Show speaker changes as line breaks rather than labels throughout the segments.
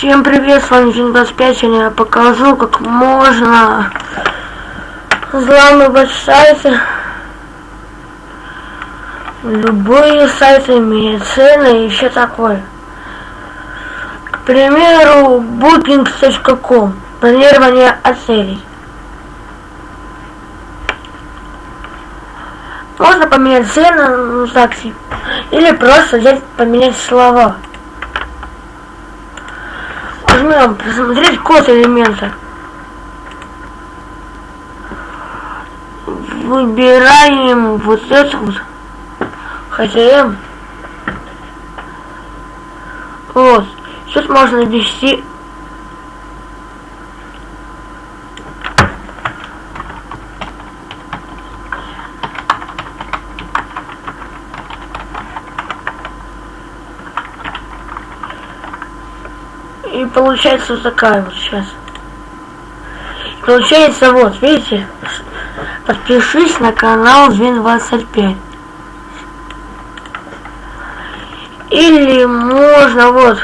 Всем привет, с вами 25, сегодня я покажу, как можно взламывать сайты. Любые сайты, медицины и все такое. К примеру, booking.com, бронирование отелей. Можно поменять цены на такси, или просто взять поменять слова нажмем посмотреть код элемента. Выбираем вот это вот. HTML. Вот. Сейчас можно ввести И получается вот такая вот сейчас. Получается вот, видите? Подпишись на канал Вин25. Или можно вот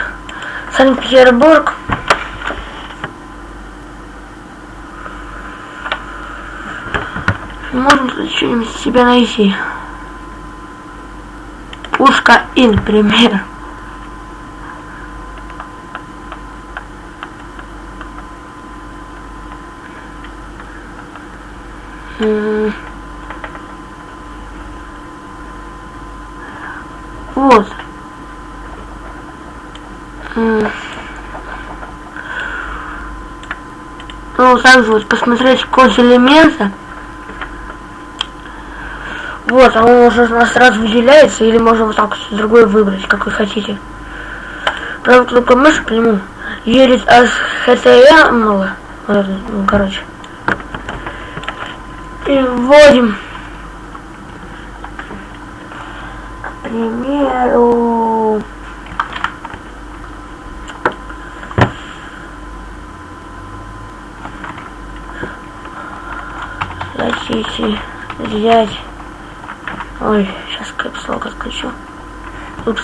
Санкт-Петербург. Можно что-нибудь себя найти. Пушка Ин, пример. Вот. Ну, также вот посмотреть код элемента. Вот, а он уже у нас сразу выделяется, или можно вот так другой выбрать, как вы хотите. Правда, только мышь к нему едет HTML, ну, короче. И вводим примеру, хотите взять... Ой, сейчас капслок отключу. Упс.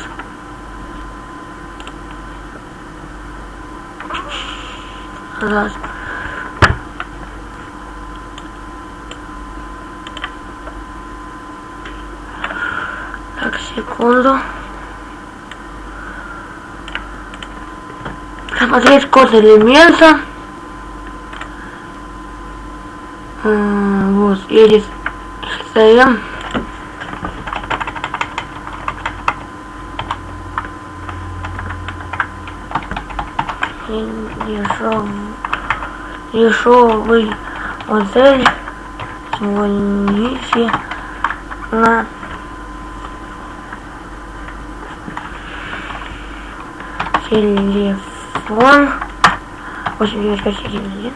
Раз. Секунду. Смотреть код элемента. Вот, едет стоим. Дешевый модель. Звоните на телефон 8951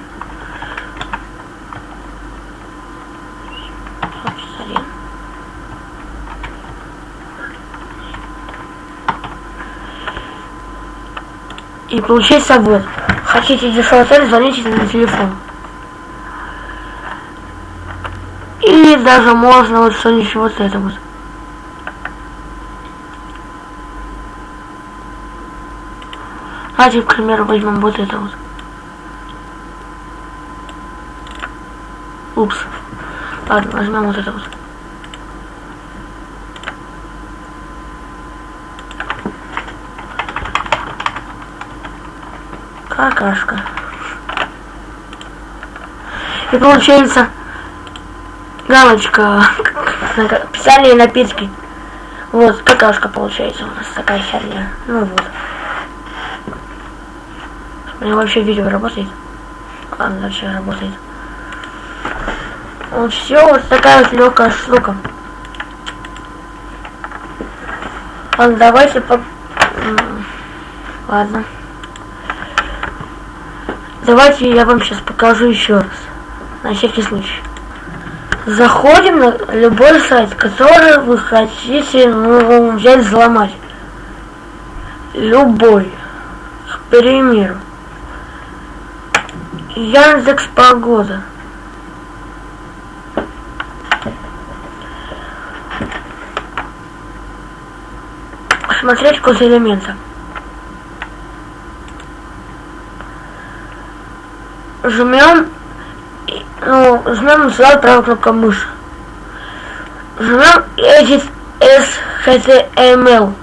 И получается вот. Хотите дешевый звоните на телефон. Или даже можно вот что-нибудь вот это вот. Давайте, к примеру, возьмем вот это вот. Упс. Ладно, возьмем вот это вот. Какашка. И получается галочка специальные напитки. Вот, какашка получается у нас такая херня. Ну вот. У вообще видео работает. Ладно, вообще работает. Вот все, вот такая вот легкая штука. Ладно, давайте по... Ладно. Давайте я вам сейчас покажу еще раз. На всякий случай. Заходим на любой сайт, который вы хотите ну, взять взломать. Любой. К примеру. Яндекс Погода. Смотреть код элемента. жмем, ну, жмем сюда правой кнопкой мыши. Жмем Edit SHTML.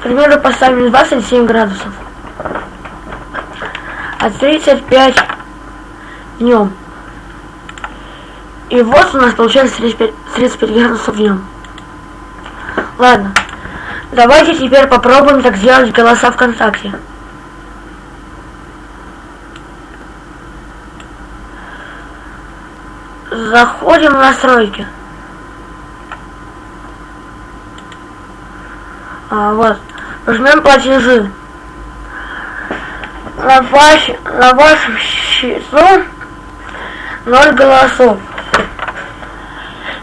К примеру, поставим 27 градусов. А 35 днем. И вот у нас получается 35, 35 градусов днем. Ладно. Давайте теперь попробуем так сделать голоса ВКонтакте. Заходим в настройки. А, вот. Жмем платежи. На, ваш, на вашем счету 0 голосов.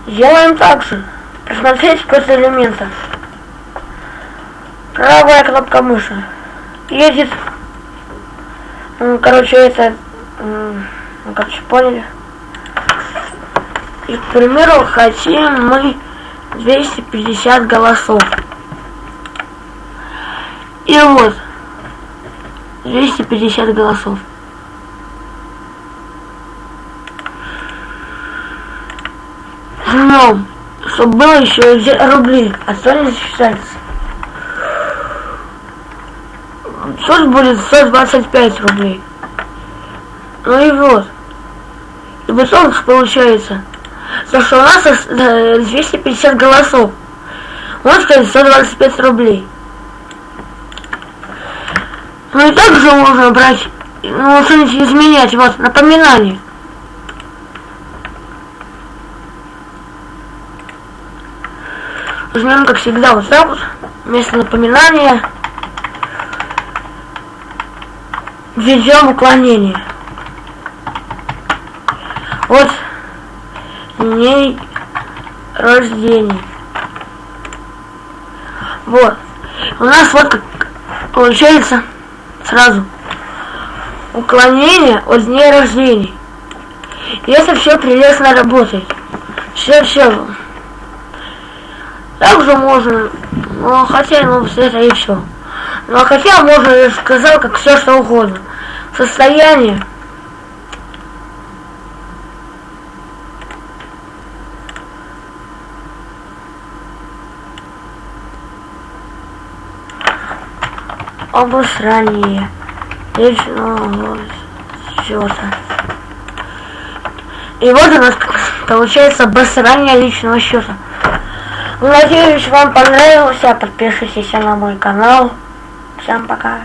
Делаем так же. Посмотреть код элемента. Правая кнопка мыши. Едет. Короче, это... Ну, короче, поняли. И, к примеру, хотим мы 250 голосов. Вот. 250 голосов. Жмем, чтобы было еще рубли, не засчитается. Тут будет 125 рублей. Ну и вот. И в итоге получается, то что у нас 250 э, голосов. Можно сказать 125 рублей. Ну и также можно брать, ну что-нибудь изменять, вот, напоминание. Возьмем, как всегда, вот так вот, вместо напоминания введем уклонение. Вот дней рождения. Вот. У нас вот как получается сразу уклонение от дней рождения. И это все прелестно работает. Все, все. Также можно, ну, хотя, ну, это и все. Ну, а хотя можно, я сказал, как все что угодно. Состояние. Обосрание личного счета. И вот у нас получается обосрание личного счета. Надеюсь, вам понравилось. Подпишитесь на мой канал. Всем пока.